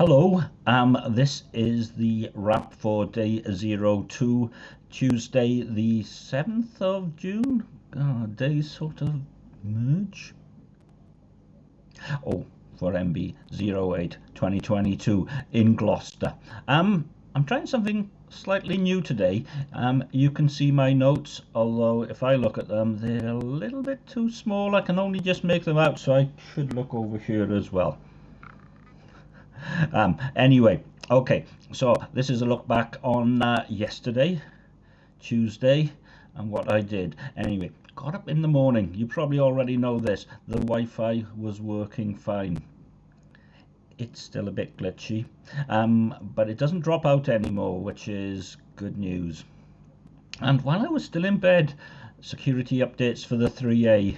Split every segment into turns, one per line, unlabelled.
Hello, um, this is the wrap for day 02, Tuesday the 7th of June. Days sort of merge. Oh, for MB 08 2022 in Gloucester. Um, I'm trying something slightly new today. Um, you can see my notes, although if I look at them, they're a little bit too small. I can only just make them out, so I should look over here as well. Um, anyway, okay, so this is a look back on uh, yesterday, Tuesday, and what I did. Anyway, got up in the morning. You probably already know this. The Wi-Fi was working fine. It's still a bit glitchy, um, but it doesn't drop out anymore, which is good news. And while I was still in bed, security updates for the 3A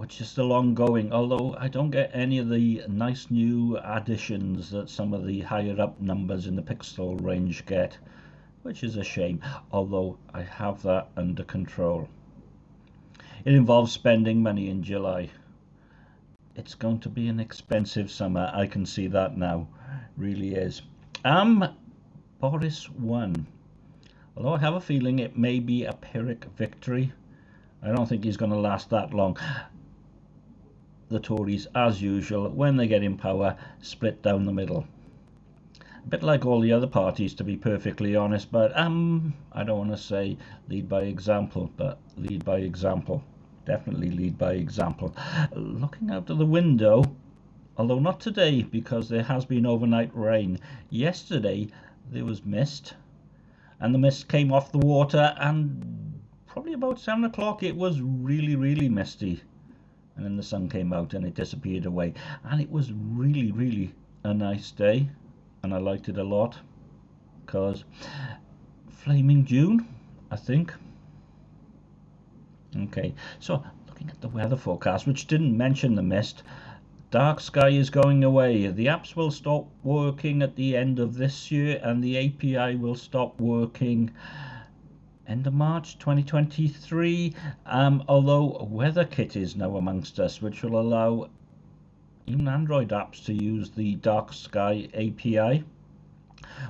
which is still ongoing, although I don't get any of the nice new additions that some of the higher up numbers in the pixel range get, which is a shame, although I have that under control. It involves spending money in July. It's going to be an expensive summer, I can see that now, really is. Um, Boris won. Although I have a feeling it may be a Pyrrhic victory. I don't think he's going to last that long the Tories, as usual, when they get in power, split down the middle. A bit like all the other parties, to be perfectly honest, but um, I don't want to say lead by example, but lead by example. Definitely lead by example. Looking out of the window, although not today because there has been overnight rain. Yesterday there was mist, and the mist came off the water, and probably about seven o'clock it was really, really misty and then the sun came out and it disappeared away. And it was really really a nice day. And I liked it a lot. Because flaming June I think. Okay so looking at the weather forecast which didn't mention the mist. Dark Sky is going away. The apps will stop working at the end of this year and the API will stop working end of March 2023. Um, although WeatherKit is now amongst us, which will allow even Android apps to use the Dark Sky API,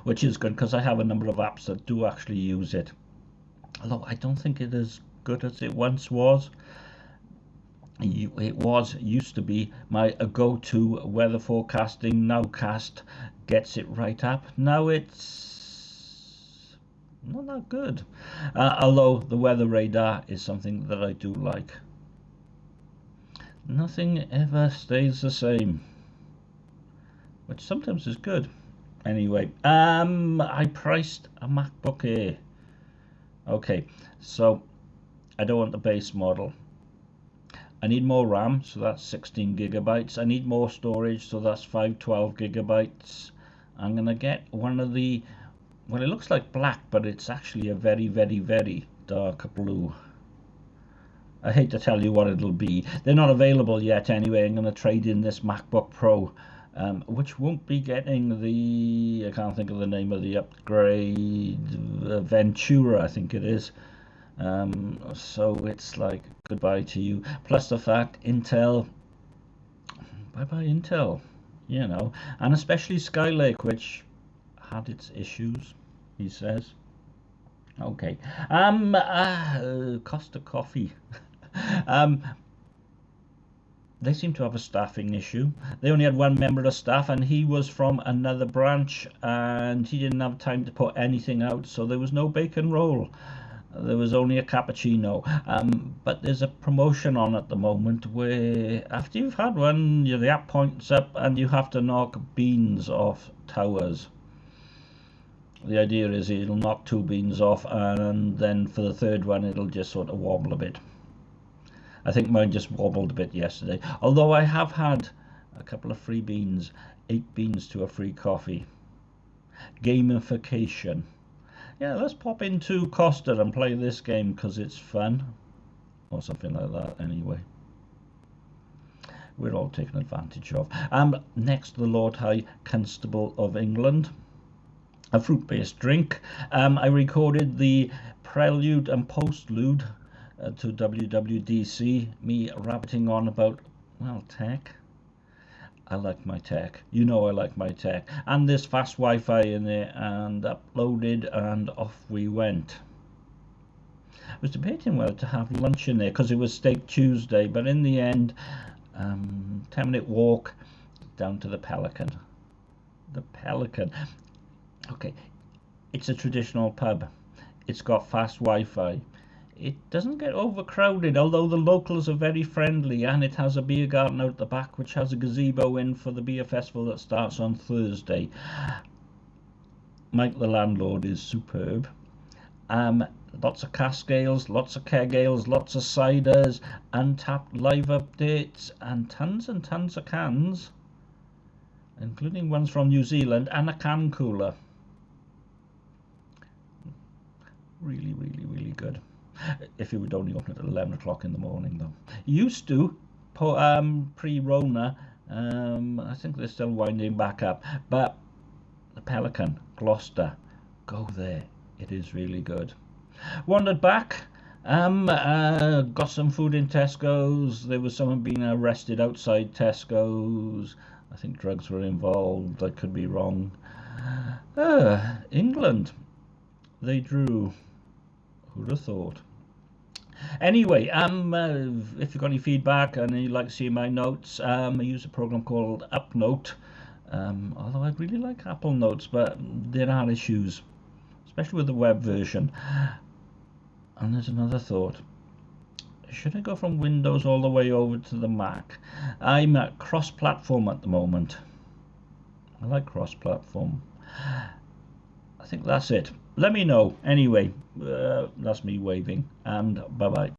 which is good because I have a number of apps that do actually use it. Although I don't think it is good as it once was. It was used to be my go-to weather forecasting nowcast gets it right up. Now it's not that good. Uh, although the weather radar is something that I do like. Nothing ever stays the same, which sometimes is good. Anyway, um, I priced a MacBook Air. Okay, so I don't want the base model. I need more RAM, so that's 16 gigabytes. I need more storage, so that's 512 gigabytes. I'm gonna get one of the well, it looks like black, but it's actually a very, very, very dark blue. I hate to tell you what it'll be. They're not available yet anyway. I'm going to trade in this MacBook Pro, um, which won't be getting the, I can't think of the name of the upgrade, uh, Ventura, I think it is. Um, so it's like goodbye to you. Plus the fact Intel, bye-bye Intel, you know, and especially Skylake, which had its issues he says. Okay. Um, uh, Costa Coffee. um, they seem to have a staffing issue. They only had one member of staff, and he was from another branch, and he didn't have time to put anything out, so there was no bacon roll. There was only a cappuccino. Um, but there's a promotion on at the moment where after you've had one, the app points up and you have to knock beans off towers the idea is it'll knock two beans off and then for the third one it'll just sort of wobble a bit. I think mine just wobbled a bit yesterday. Although I have had a couple of free beans, eight beans to a free coffee. Gamification. Yeah, let's pop into Costa and play this game because it's fun. Or something like that anyway. We're all taken advantage of. Um, next, the Lord High Constable of England a fruit-based drink. Um, I recorded the prelude and postlude uh, to WWDC, me rabbiting on about, well, tech. I like my tech. You know I like my tech. And there's fast Wi-Fi in there and uploaded and off we went. I was debating whether to have lunch in there because it was Steak Tuesday, but in the end, um, 10 minute walk down to the Pelican. The Pelican. Okay, it's a traditional pub. It's got fast Wi-Fi it doesn't get overcrowded, although the locals are very friendly, and it has a beer garden out the back, which has a gazebo in for the beer festival that starts on Thursday. Mike, the landlord, is superb. Um, lots of cask ales, lots of keg ales, lots of ciders, Untappd live updates, and tons and tons of cans, including ones from New Zealand, and a can cooler. Really, really, really good if it would only open at 11 o'clock in the morning though. Used to, um, pre-Rona, um, I think they're still winding back up, but the Pelican, Gloucester, go there. It is really good. Wandered back, um, uh, got some food in Tesco's. There was someone being arrested outside Tesco's. I think drugs were involved. I could be wrong. Uh, England. They drew. Who'd have thought? Anyway, um, uh, if you've got any feedback and you'd like to see my notes, um, I use a program called UpNote. Um, although I really like Apple Notes, but there are issues, especially with the web version. And there's another thought. Should I go from Windows all the way over to the Mac? I'm at cross-platform at the moment. I like cross-platform. I think that's it let me know. Anyway uh, that's me waving and bye bye